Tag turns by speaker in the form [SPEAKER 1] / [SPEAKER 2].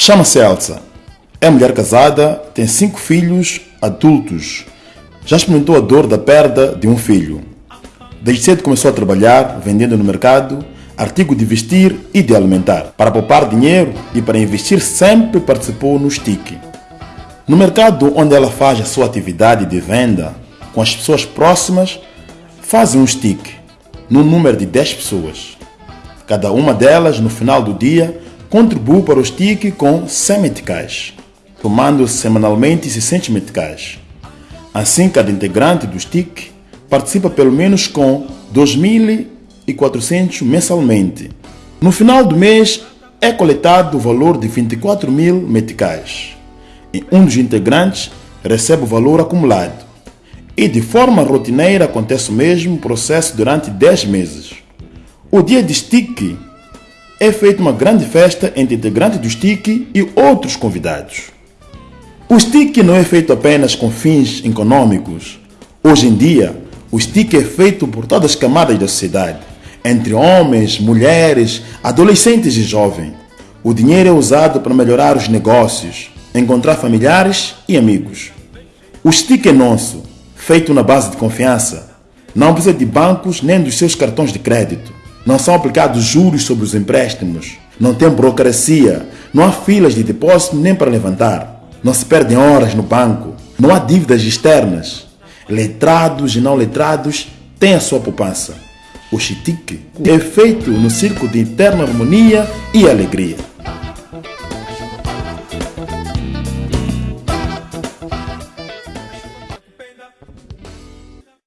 [SPEAKER 1] Chama-se Elsa. É mulher casada, tem cinco filhos adultos. Já experimentou a dor da perda de um filho. Desde cedo começou a trabalhar, vendendo no mercado, artigo de vestir e de alimentar. Para poupar dinheiro e para investir sempre participou no STIC. No mercado onde ela faz a sua atividade de venda, com as pessoas próximas, faz um STIC, no número de 10 pessoas. Cada uma delas, no final do dia, contribui para o STIC com 100 meticais, tomando semanalmente 600 meticais. Assim, cada integrante do STIC participa pelo menos com 2.400 mensalmente. No final do mês, é coletado o valor de 24 mil meticais. E um dos integrantes recebe o valor acumulado. E de forma rotineira acontece o mesmo processo durante 10 meses. O dia de stick é feita uma grande festa entre integrantes do stick e outros convidados. O stick não é feito apenas com fins econômicos. Hoje em dia, o stick é feito por todas as camadas da sociedade, entre homens, mulheres, adolescentes e jovens. O dinheiro é usado para melhorar os negócios, encontrar familiares e amigos. O stick é nosso, feito na base de confiança. Não precisa de bancos nem dos seus cartões de crédito. Não são aplicados juros sobre os empréstimos. Não tem burocracia. Não há filas de depósito nem para levantar. Não se perdem horas no banco. Não há dívidas externas. Letrados e não letrados têm a sua poupança. O chitique é feito no círculo de eterna harmonia e alegria.